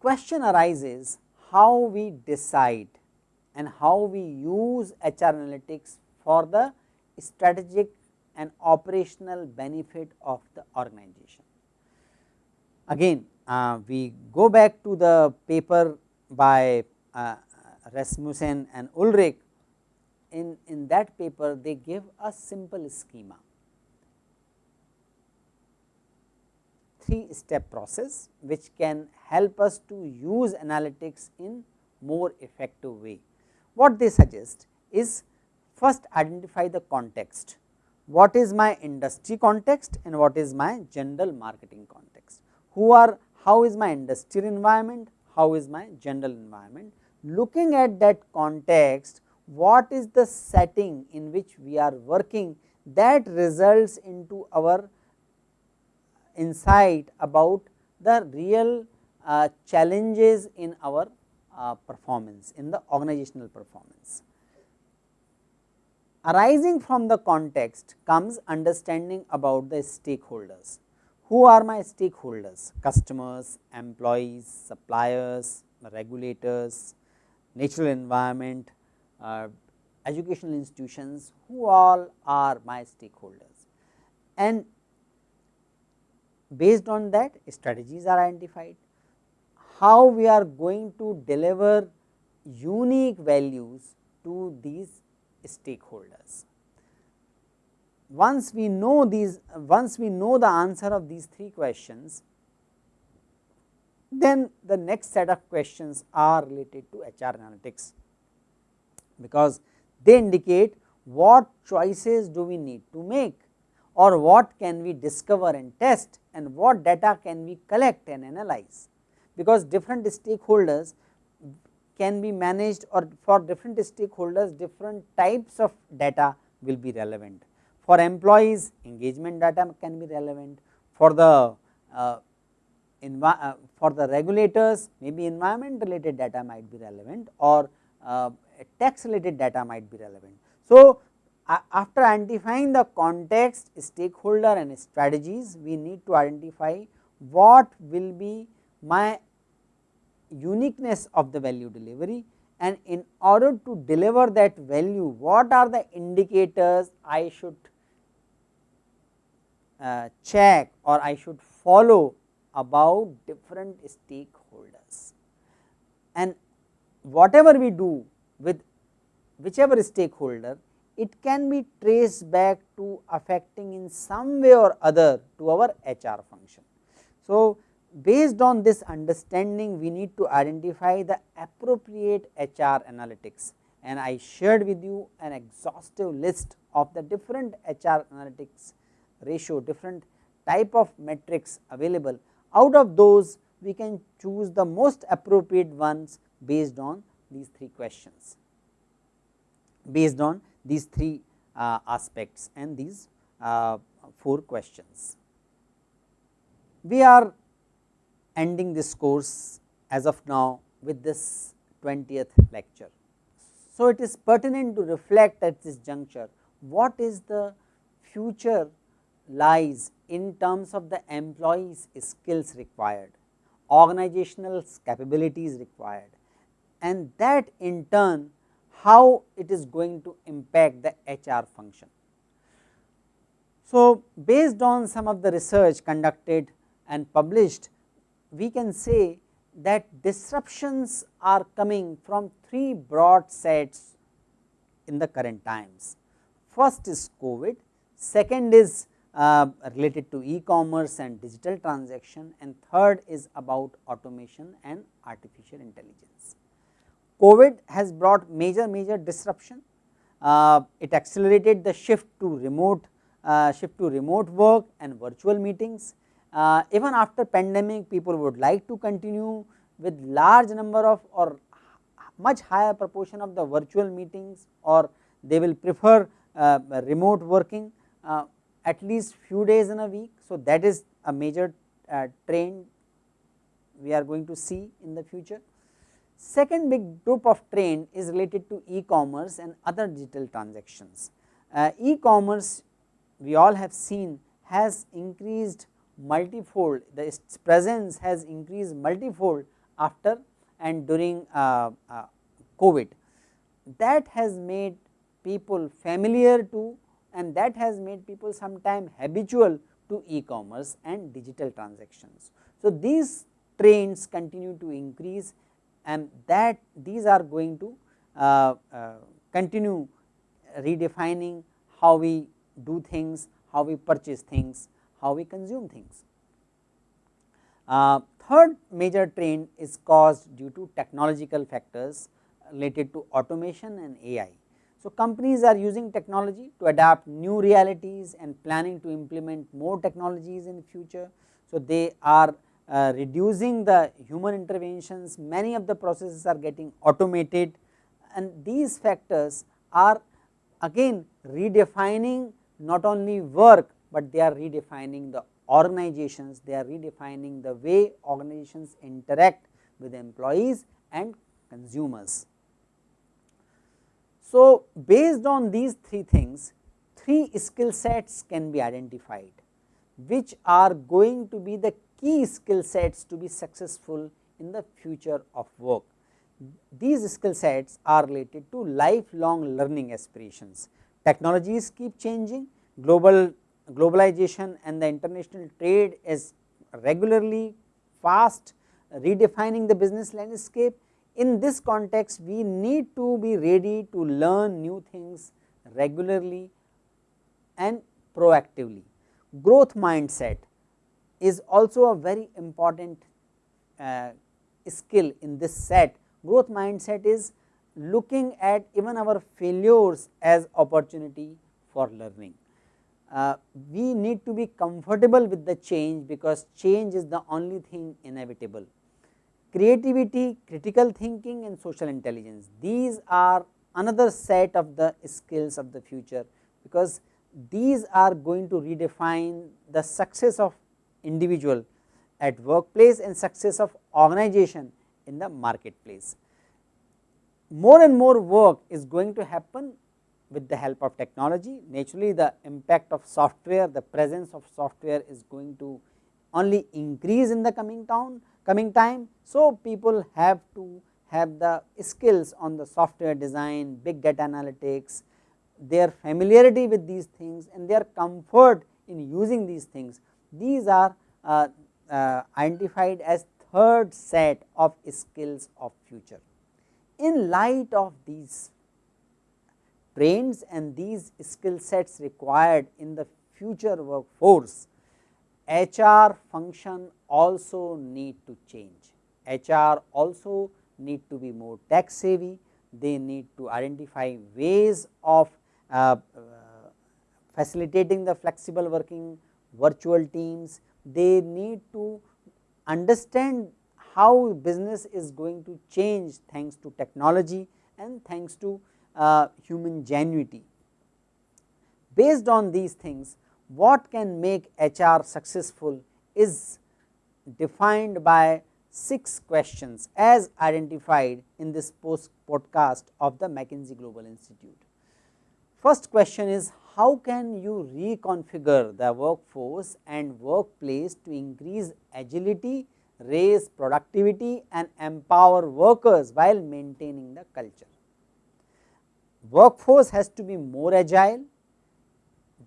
Question arises how we decide and how we use HR analytics for the strategic and operational benefit of the organization. Again uh, we go back to the paper by uh, Rasmussen and Ulrich in, in that paper they give a simple schema. Three step process which can help us to use analytics in more effective way. What they suggest is first identify the context, what is my industry context and what is my general marketing context, who are how is my industrial environment, how is my general environment. Looking at that context, what is the setting in which we are working that results into our insight about the real uh, challenges in our uh, performance in the organizational performance. Arising from the context comes understanding about the stakeholders. Who are my stakeholders? Customers, employees, suppliers, regulators, natural environment, uh, educational institutions, who all are my stakeholders. And based on that strategies are identified, how we are going to deliver unique values to these stakeholders once we know these once we know the answer of these three questions then the next set of questions are related to HR analytics. Because they indicate what choices do we need to make or what can we discover and test and what data can we collect and analyze. Because different stakeholders can be managed or for different stakeholders different types of data will be relevant for employees engagement data can be relevant, for the uh, uh, for the regulators maybe environment related data might be relevant or uh, tax related data might be relevant. So, after identifying the context stakeholder and strategies we need to identify what will be my uniqueness of the value delivery and in order to deliver that value what are the indicators I should uh, check or I should follow about different stakeholders. And whatever we do with whichever stakeholder, it can be traced back to affecting in some way or other to our HR function. So, based on this understanding we need to identify the appropriate HR analytics and I shared with you an exhaustive list of the different HR analytics ratio different type of metrics available out of those we can choose the most appropriate ones based on these three questions based on these three uh, aspects and these uh, four questions. We are ending this course as of now with this 20th lecture. So, it is pertinent to reflect at this juncture what is the future lies in terms of the employees skills required, organizational capabilities required and that in turn how it is going to impact the HR function. So, based on some of the research conducted and published, we can say that disruptions are coming from three broad sets in the current times. First is COVID, second is uh, related to e-commerce and digital transaction and third is about automation and artificial intelligence. COVID has brought major major disruption, uh, it accelerated the shift to remote uh, shift to remote work and virtual meetings. Uh, even after pandemic people would like to continue with large number of or much higher proportion of the virtual meetings or they will prefer uh, remote working uh, at least few days in a week. So, that is a major uh, trend we are going to see in the future. Second big group of trend is related to e-commerce and other digital transactions. Uh, e-commerce we all have seen has increased multifold, the its presence has increased multifold after and during uh, uh, COVID. That has made people familiar to and that has made people sometime habitual to e-commerce and digital transactions. So, these trends continue to increase and that these are going to uh, uh, continue redefining how we do things, how we purchase things, how we consume things. Uh, third major trend is caused due to technological factors related to automation and AI. So, companies are using technology to adapt new realities and planning to implement more technologies in future. So, they are uh, reducing the human interventions, many of the processes are getting automated and these factors are again redefining not only work, but they are redefining the organizations, they are redefining the way organizations interact with employees and consumers. So, based on these three things, three skill sets can be identified, which are going to be the key skill sets to be successful in the future of work. These skill sets are related to lifelong learning aspirations. Technologies keep changing, global globalization and the international trade is regularly fast redefining the business landscape in this context we need to be ready to learn new things regularly and proactively. Growth mindset is also a very important uh, skill in this set. Growth mindset is looking at even our failures as opportunity for learning. Uh, we need to be comfortable with the change because change is the only thing inevitable creativity, critical thinking and social intelligence. These are another set of the skills of the future, because these are going to redefine the success of individual at workplace and success of organization in the marketplace. More and more work is going to happen with the help of technology. Naturally, the impact of software, the presence of software is going to only increase in the coming town coming time. So, people have to have the skills on the software design, big data analytics, their familiarity with these things and their comfort in using these things. These are uh, uh, identified as third set of skills of future. In light of these trends and these skill sets required in the future workforce, HR function also need to change. HR also need to be more tech savvy, they need to identify ways of uh, uh, facilitating the flexible working virtual teams, they need to understand how business is going to change thanks to technology and thanks to uh, human genuity. Based on these things, what can make HR successful is defined by 6 questions as identified in this post podcast of the McKinsey Global Institute. First question is how can you reconfigure the workforce and workplace to increase agility, raise productivity and empower workers while maintaining the culture. Workforce has to be more agile,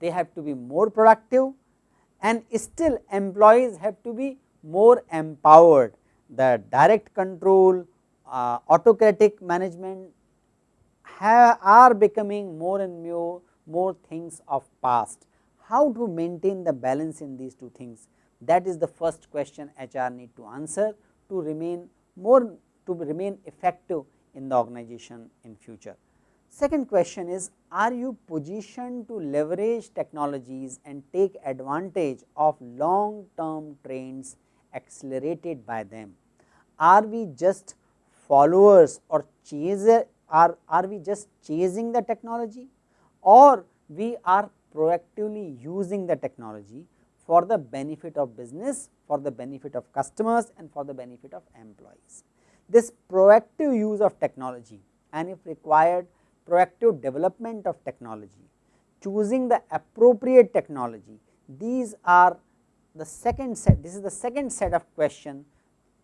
they have to be more productive and still employees have to be more empowered. The direct control, uh, autocratic management have, are becoming more and more, more things of past. How to maintain the balance in these two things? That is the first question HR need to answer to remain more to remain effective in the organization in future. Second question is are you positioned to leverage technologies and take advantage of long term trends accelerated by them? Are we just followers or chaser are, are we just chasing the technology or we are proactively using the technology for the benefit of business, for the benefit of customers and for the benefit of employees. This proactive use of technology and if required proactive development of technology, choosing the appropriate technology, these are the second set, this is the second set of question,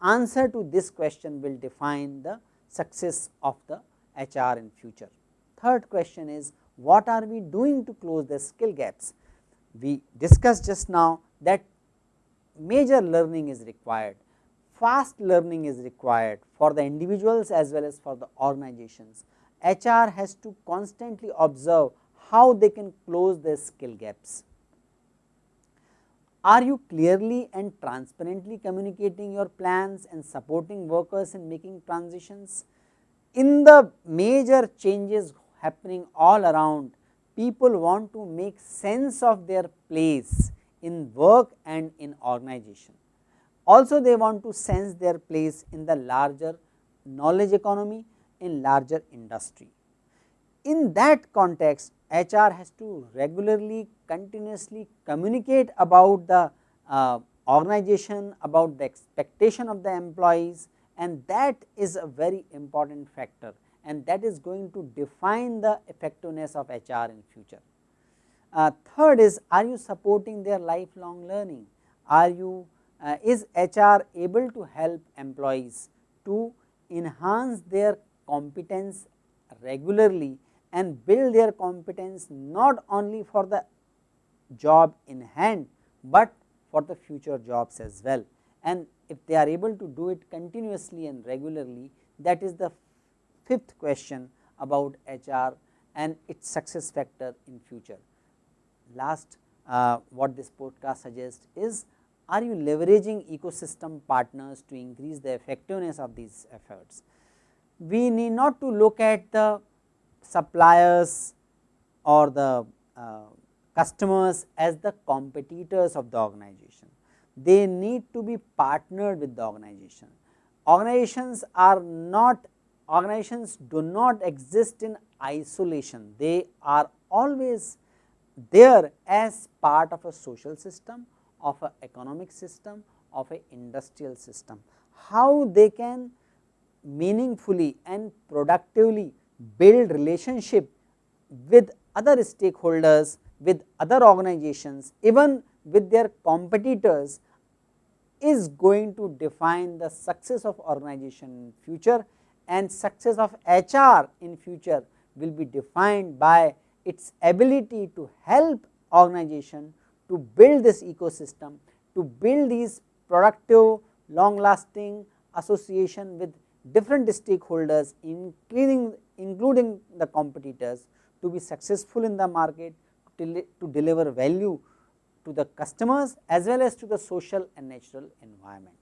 answer to this question will define the success of the HR in future. Third question is what are we doing to close the skill gaps? We discussed just now that major learning is required, fast learning is required for the individuals as well as for the organizations. HR has to constantly observe how they can close their skill gaps. Are you clearly and transparently communicating your plans and supporting workers in making transitions? In the major changes happening all around, people want to make sense of their place in work and in organization. Also they want to sense their place in the larger knowledge economy in larger industry. In that context HR has to regularly continuously communicate about the uh, organization, about the expectation of the employees and that is a very important factor and that is going to define the effectiveness of HR in future. Uh, third is are you supporting their lifelong learning? Are you uh, is HR able to help employees to enhance their competence regularly and build their competence not only for the job in hand, but for the future jobs as well. And if they are able to do it continuously and regularly that is the fifth question about HR and its success factor in future. Last uh, what this podcast suggests is are you leveraging ecosystem partners to increase the effectiveness of these efforts we need not to look at the suppliers or the uh, customers as the competitors of the organization. They need to be partnered with the organization. Organizations are not organizations do not exist in isolation. They are always there as part of a social system, of an economic system, of an industrial system. How they can meaningfully and productively build relationship with other stakeholders, with other organizations, even with their competitors is going to define the success of organization in future and success of HR in future will be defined by its ability to help organization to build this ecosystem, to build these productive long lasting association with different stakeholders including, including the competitors to be successful in the market to, to deliver value to the customers as well as to the social and natural environment.